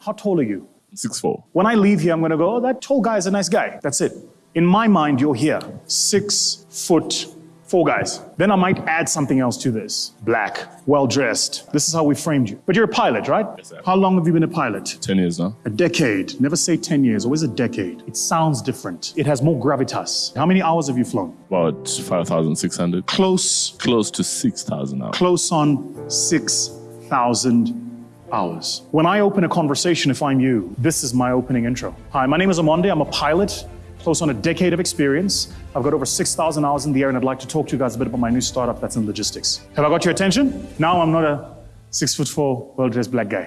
How tall are you? Six four. When I leave here, I'm going to go, oh, that tall guy is a nice guy. That's it. In my mind, you're here. Six foot four guys. Then I might add something else to this. Black, well dressed. This is how we framed you. But you're a pilot, right? Yes, sir. How long have you been a pilot? Ten years now. A decade. Never say 10 years, always a decade. It sounds different. It has more gravitas. How many hours have you flown? About five thousand six hundred. Close, Close to six thousand hours. close on 6,000 hours. When I open a conversation, if I'm you, this is my opening intro. Hi, my name is Amonde. I'm a pilot, close on a decade of experience. I've got over 6,000 hours in the air, and I'd like to talk to you guys a bit about my new startup that's in logistics. Have I got your attention? Now I'm not a six foot four, well dressed black guy.